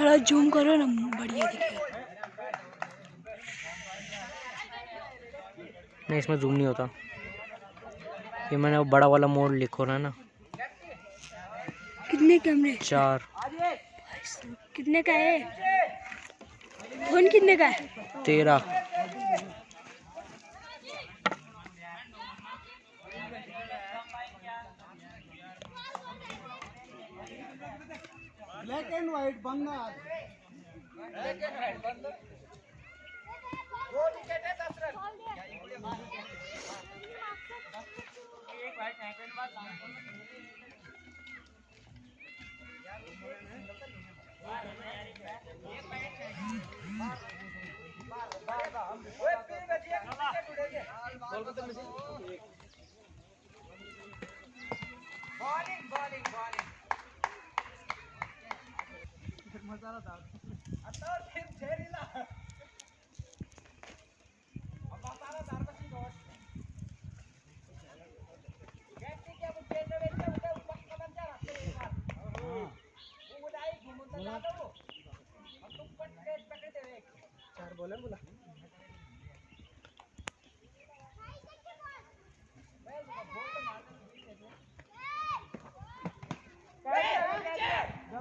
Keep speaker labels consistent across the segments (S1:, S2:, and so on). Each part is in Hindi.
S1: थोड़ा जूम करो ना बढ़िया दिखेगा
S2: नहीं इसमें जूम नहीं होता। ये मैंने वो बड़ा वाला मोड लिखो ना ना।
S3: कितने कैमरे?
S2: चार।
S3: कितने का है?
S1: फ़ोन कितने
S3: का है?
S4: तेरह। ब्लैक एंड व्हाइट बनना ब्लैक
S1: एंड व्हाइट बनना है दस रन
S5: एक white happen
S1: bowling bowling bowling.
S4: नज़ारा था
S1: अतर फिर जहरीला अब मसाला दार का चीज़ और गैसी क्या वो केंद्र में क्या उधर ऊपर का बंदा रखते हैं। यार
S6: वो
S1: उड़ाई घूमता जाता वो हम तुम पट के पकड़ते हैं।
S4: चार बोले बोला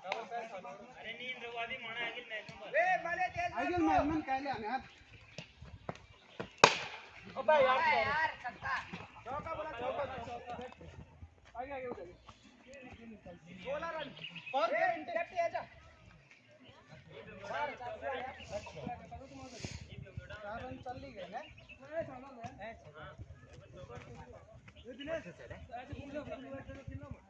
S1: अरे
S7: नींद रवादी माना
S8: आगिल मैनम
S1: ले मले तेज आगिल मैनम
S4: काय ले आम्ही
S1: ओ भाई यार यार
S8: छक्का
S1: चौका बोला चौका चौका आगे आगे उधर
S7: बोला रन
S4: और लेफ़्ट
S1: आ जा
S4: चार रन चल ही गए ना मैं सामान
S1: है हाँ
S9: दिनेश सर है आज तुम लोग खेलो मत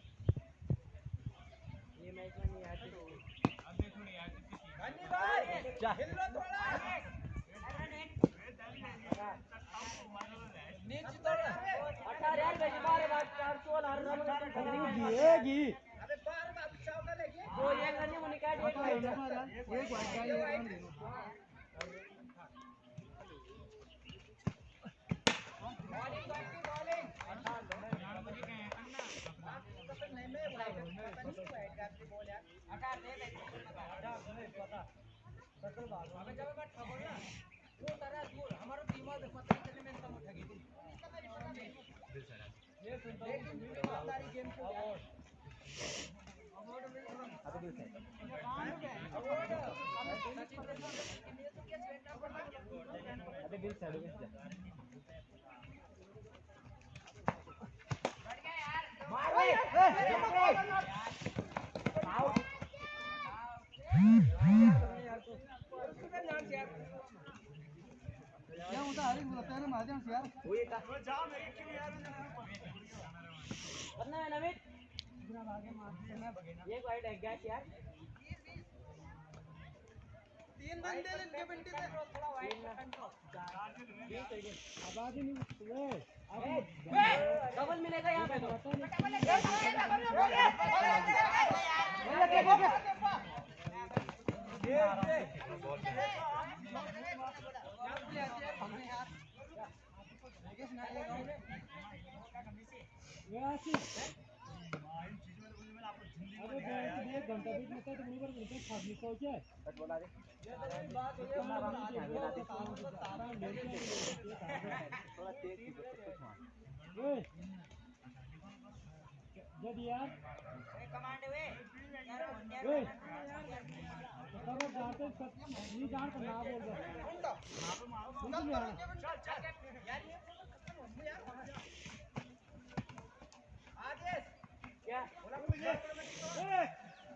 S5: ये मैच में नहीं आती
S7: अब देखो नहीं आती किसी
S1: धन्य भाई जा हिल लो थोड़ा नीचे थोड़ा
S5: 18 पे बारे बात 416 हर रन दिएगी
S1: अबे बार बार चावल लेके
S5: वो एक रन नहीं उन्हें काट एक
S4: एक वाइड का ये रन
S1: देना
S8: पका दे।
S1: दे पता सकल बात हमें जब मैं ठगो ना वो तरह दूर हमारो बीमा देखो पता कितने में तुम ठगी तुम
S4: दिल सर
S1: ये सुनता हूँ ईमानदारी गेम को अवार्ड अवार्ड अभी
S8: दिल सर
S1: अवार्ड सचिन तेंदुलकर ये तो क्या बेटा पड़ा
S7: अभी दिल सर
S8: बढ़ गया यार
S1: मारो आओ
S7: एक
S5: वाइड है गैस यार?
S4: तीन बंदे ले इनके बंदे थे
S1: थोड़ा वाइड
S6: आवाज़ ही नहीं
S5: डबल मिलेगा यहाँ पे तो
S6: डबल मिलेगा घंटा बीच में तो बराबर घंटे खाने को क्या है।
S8: बोला रे थोड़ा तेज
S6: जब यार
S8: कमांड वे
S7: यार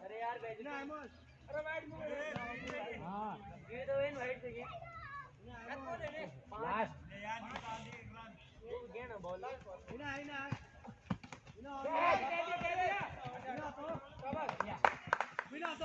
S5: अरे यार
S9: अरे
S1: वाइट
S6: हाँ।
S5: ये तो वाइट से लास्ट ये गेम है बॉल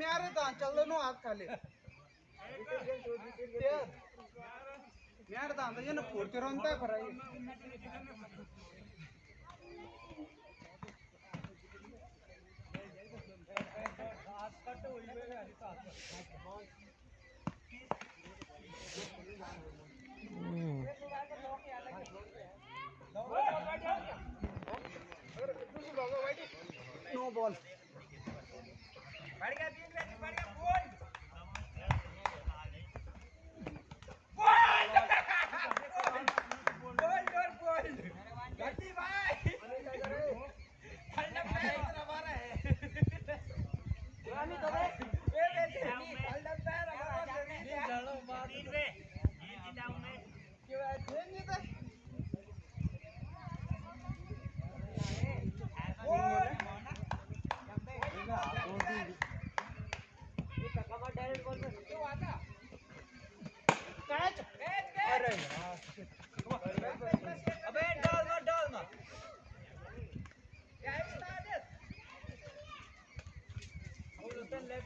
S4: म्यार चल नो हात खाली। म्यार ता फोडते राहून काय नो बॉल।
S1: अबे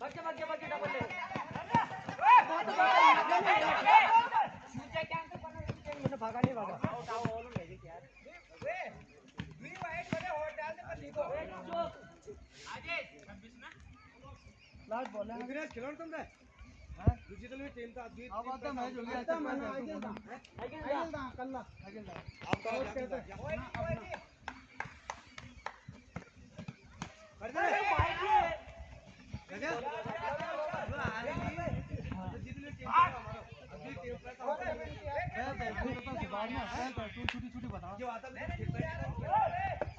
S5: बच्चे बच्चे बच्चे डबल ले भागा
S4: नहीं भागा लास्ट बॉल है।
S9: खिलाओ तुम रे हाँ? डिजिटल में टीम था अब आता मैच हो गया अच्छा
S4: मैच दा
S5: आगे
S4: दा कल्ला आगे दा
S9: आपका कहते हैं कर दे वो
S1: आ रही है
S9: डिजिटल टीम था हमारा अभी कर रहे हैं
S1: है तो तू तो बाद में
S4: तो तू छोटी छोटी बता
S9: जो आता है खेलता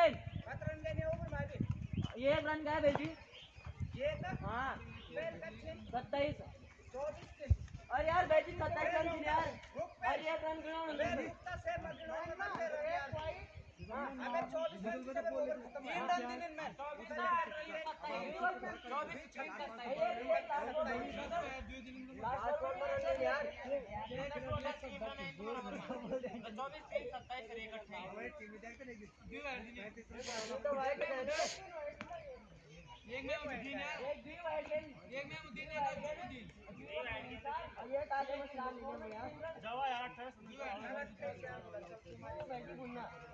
S5: है
S1: अरे नहीं हो रहा है
S5: वाह हमको खुद लगा के खत्म होना होगा
S1: तुम खास करे हम बोली
S5: अरे मेरे
S1: यार पाँच ओवर ना पेमेंट करोड़ के बेमु ध्यान सच्ची बात बोले तो खिलाओ
S5: तुम मैं
S8: अट्ठाईस अट्ठाईस रन हो
S9: गए ये एक रन गया बेटी हाँ सत्ताईस
S5: अरे यार
S1: बैठी सत्ताईस
S5: रन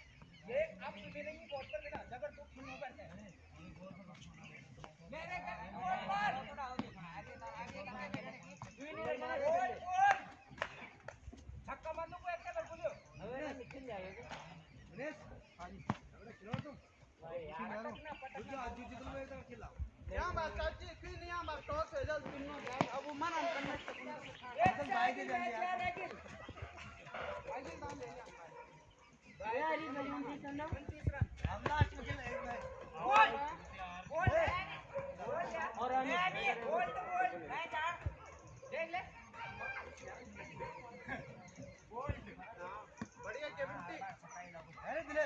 S5: यहाँ बात
S4: चाची फिर नहीं यहाँ बात टॉस है जल्द तीनों जाए अब वो मना करना
S1: एकदम भाई के जल्दी आ
S4: आगे काम ले लिया
S1: यार ये गली में
S5: तीस
S1: रन
S9: हम लास्ट में खेले एक मैच
S1: और अमित
S4: बढ़िया कैप्टन
S9: है दिले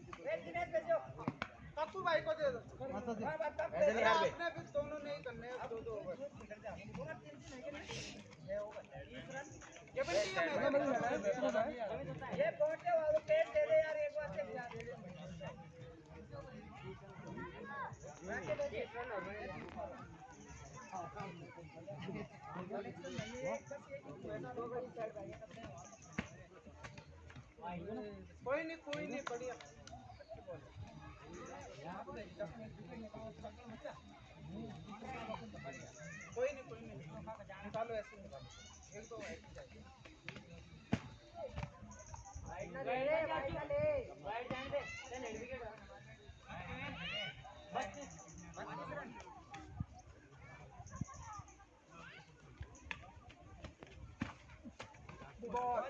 S4: भाई को दे दो फिर दोनों नहीं करने दो दो ये
S5: ये
S1: पहुँचे वाले पेट दे दे यार एक बार से खिला दे
S4: कोई नहीं कोई नहीं, बढ़िया। कोई नहीं कोई नहीं निकालो ऐसे निकालो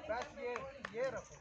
S4: बस ये ये रखो।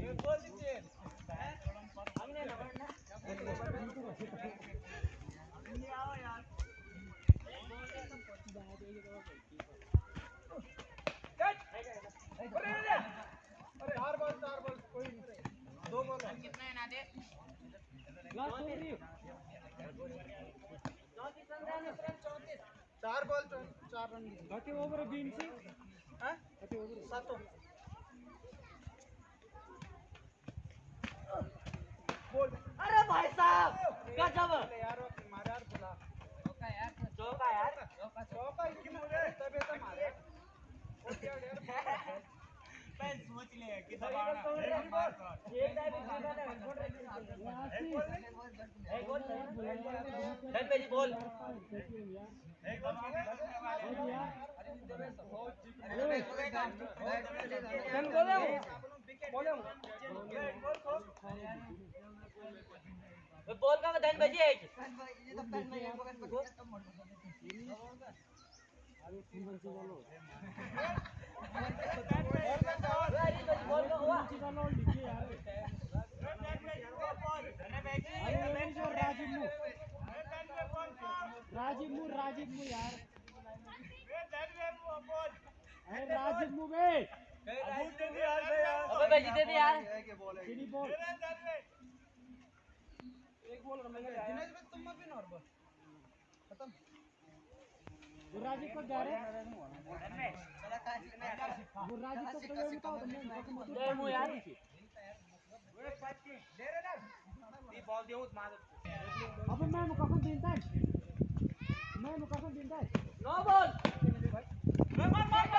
S6: मैं
S1: बोल दीजिए
S5: अगले ना बोर्ड ना
S1: अरे
S4: चार बॉल चार बॉल कोई
S1: नहीं
S4: दो बॉल है।
S5: चौंतीस रन रहने रन
S1: चौंतीस
S4: चार बॉल चौ- चार रन
S6: बाकी ओवर बीन से हैं? बाकी ओवर
S4: सातों।
S1: बोल।
S5: अरे भाई साहब
S1: गजब।
S5: यार वो
S4: मारे यार बुला
S5: चौका यार
S1: चौका। ही
S4: क्यों मुझे
S1: तबे तो मारे।
S4: वो क्या यार?
S5: एक टाइम एक गोल
S6: चल मेरी बॉल चल बोले। हूँ बोले हूँ
S5: बॉल का धन बजी है कि
S8: तो
S5: तो बॉल का हुआ
S7: राजीव
S6: मू राजीव मू यार। अरे राजीव मू बे
S1: अबे
S5: दे दे यार।
S4: सीधी
S6: बॉल।
S4: दिनेश भाई तुम भी नॉर खत्म।
S6: वो राजीव को जा रहे। को तो ले बताओ तुमने दे मु यार।
S1: अबे
S6: मैं मुकाफन दिनता है मैं मुकाफन दिनता है
S5: नो बॉल